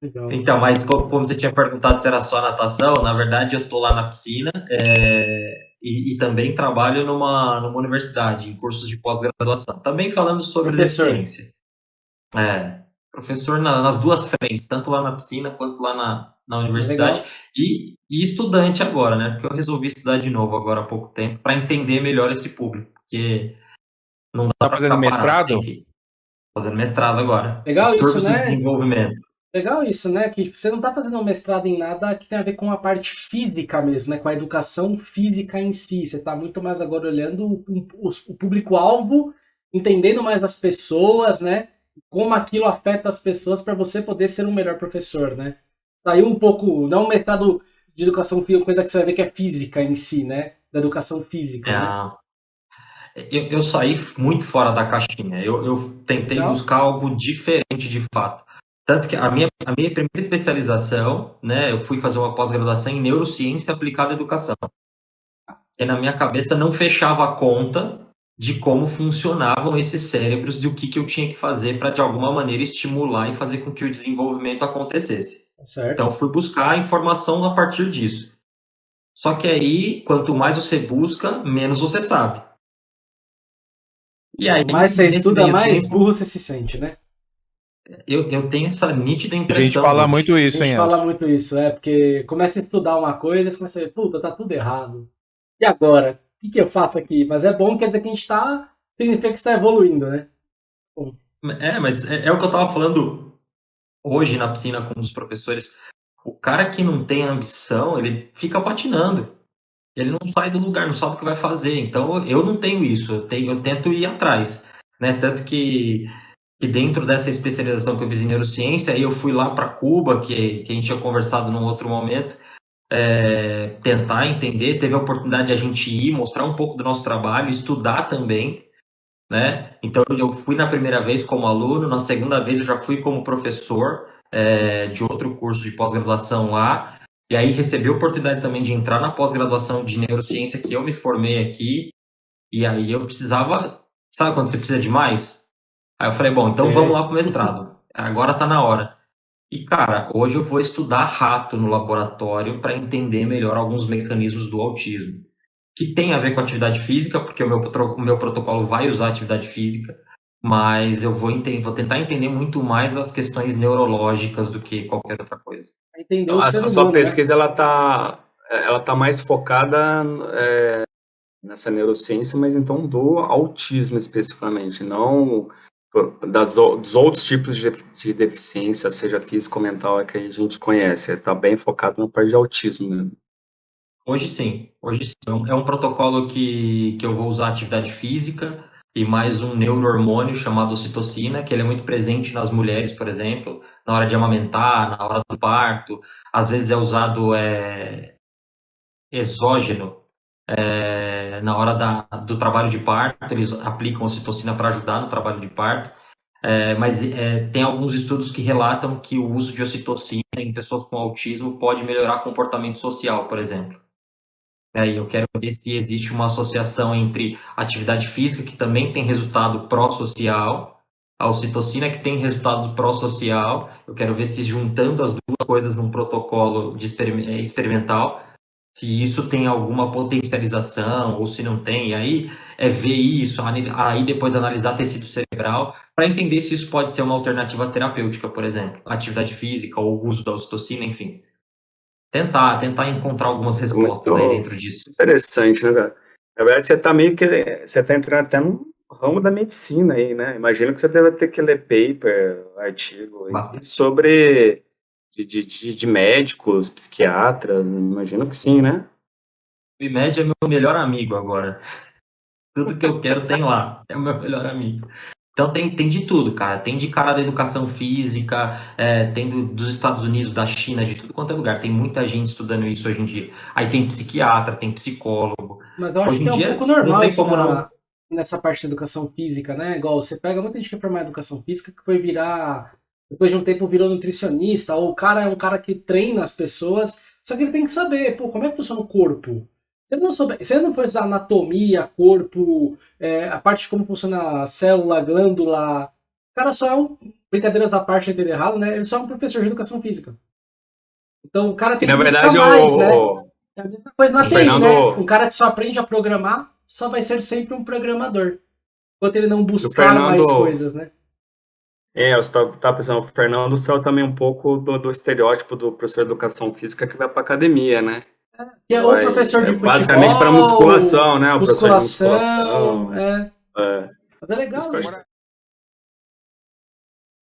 Legal. Então, mas como você tinha perguntado se era só natação, na verdade eu tô lá na piscina é, e, e, também trabalho numa, numa universidade, em cursos de pós-graduação. Também falando sobre Professor. ciência. É, professor na, nas duas frentes, tanto lá na piscina quanto lá na, na universidade. E, e, estudante agora, né? Porque eu resolvi estudar de novo agora há pouco tempo para entender melhor esse público. Porque não dá tá fazendo mestrado? Fazendo mestrado agora. Legal isso, né? De desenvolvimento. Legal isso, né? Que você não está fazendo um mestrado em nada que tem a ver com a parte física mesmo, né? Com a educação física em si. Você está muito mais agora olhando o, o, o público-alvo, entendendo mais as pessoas, né? Como aquilo afeta as pessoas para você poder ser um melhor professor, né? Saiu um pouco, não um mestrado de educação física, coisa que você vai ver que é física em si, né? Da educação física. É, né? Eu, eu, saí muito fora da caixinha. Eu, eu tentei buscar algo diferente de fato. Tanto que a minha, a minha primeira especialização, né, eu fui fazer uma pós-graduação em neurociência aplicada à educação. E na minha cabeça não fechava a conta de como funcionavam esses cérebros e o que, que eu tinha que fazer para, de alguma maneira, estimular e fazer com que o desenvolvimento acontecesse. Certo. Então, fui buscar informação a partir disso. Só que aí, quanto mais você busca, menos você sabe. E aí, mais você estuda, mais tempo, burro você se sente, né? Eu, eu tenho essa nítida impressão. A gente fala muito isso, hein? A gente fala muito isso, é, porque começa a estudar uma coisa, você começa a ver, puta, tá tudo errado. E agora? O que, que eu faço aqui? Mas é bom, quer dizer que a gente tá. Significa que está evoluindo, né? Bom. É, mas é, é, o que eu tava falando hoje na piscina com um dos professores. O cara que não tem ambição, ele fica patinando. Ele não sai do lugar, não sabe o que vai fazer. Então eu não tenho isso, eu, tenho, eu tento ir atrás. Né? Tanto que que dentro dessa especialização que eu fiz em neurociência, eu fui lá para Cuba, que, que a gente tinha conversado num outro momento, é, tentar entender, teve a oportunidade de a gente ir, mostrar um pouco do nosso trabalho, estudar também, né? Então eu fui na primeira vez como aluno, na segunda vez eu já fui como professor é, de outro curso de pós-graduação lá, e aí recebi a oportunidade também de entrar na pós-graduação de neurociência que eu me formei aqui, e aí eu precisava, sabe quando você precisa de mais? Aí eu falei, bom, então é. vamos lá pro mestrado. Agora tá na hora. E, cara, hoje eu vou estudar rato no laboratório para entender melhor alguns mecanismos do autismo. Que tem a ver com atividade física, porque o meu, o meu protocolo vai usar atividade física, mas eu vou, entender, vou tentar entender muito mais as questões neurológicas do que qualquer outra coisa. Entender o a, a sua né? pesquisa, né? ela tá, ela tá mais focada é, nessa neurociência, mas então do autismo especificamente, não das, dos outros tipos de, de deficiência, seja física ou mental, é que a gente conhece. Está bem focado na parte de autismo mesmo. Hoje sim, hoje sim. É um protocolo que, que eu vou usar atividade física e mais um neurohormônio chamado ocitocina, que ele é muito presente nas mulheres, por exemplo, na hora de amamentar, na hora do parto. Às vezes é usado é, exógeno, é, na hora da, do trabalho de parto, eles aplicam ocitocina para ajudar no trabalho de parto, é, mas é, tem alguns estudos que relatam que o uso de ocitocina em pessoas com autismo pode melhorar comportamento social, por exemplo. É, e eu quero ver se existe uma associação entre atividade física, que também tem resultado pró-social, a ocitocina, que tem resultado pró-social. Eu quero ver se juntando as duas coisas num protocolo é, experimental, se isso tem alguma potencialização ou se não tem. E aí é ver isso, aí depois analisar tecido cerebral para entender se isso pode ser uma alternativa terapêutica, por exemplo, atividade física ou uso da ocitocina, enfim. Tentar, tentar encontrar algumas respostas aí dentro disso. Interessante, né, cara? Na verdade, você está meio que. Você está entrando até no ramo da medicina aí, né? Imagino que você deve ter que ler paper, artigo sobre de, de, de, médicos, psiquiatras, imagino que sim, né? O IMED é meu melhor amigo agora. Tudo que eu quero tem lá, é o meu melhor amigo. Então tem, tem de tudo, cara. Tem de cara da educação física, é, tem do, dos Estados Unidos, da China, de tudo quanto é lugar. Tem muita gente estudando isso hoje em dia. Aí tem psiquiatra, tem psicólogo. Mas eu acho hoje que é um pouco normal isso na, nessa parte da educação física, né? Igual você pega muita gente que é formada em educação física que foi virar depois de um tempo virou nutricionista, ou o cara é um cara que treina as pessoas, só que ele tem que saber, pô, como é que funciona o corpo? Se ele não, souber, se ele não for estudar anatomia, corpo, é, a parte de como funciona a célula, glândula, o cara só é um, brincadeiras à parte dele errado, né? Ele só é um professor de educação física. Então o cara tem na que buscar verdade mais, o, né? É a mesma coisa na TI, Fernando- né? Um cara que só aprende a programar só vai ser sempre um programador. Enquanto ele não buscar Fernando- mais coisas, né? É, eu estava tava pensando, o Fernando saiu também um pouco do, do estereótipo do professor de educação física que vai para academia, né? É professor de é futebol. Basicamente para musculação, né? O professor de Musculação, musculação. é. É. Mas é legal, Isso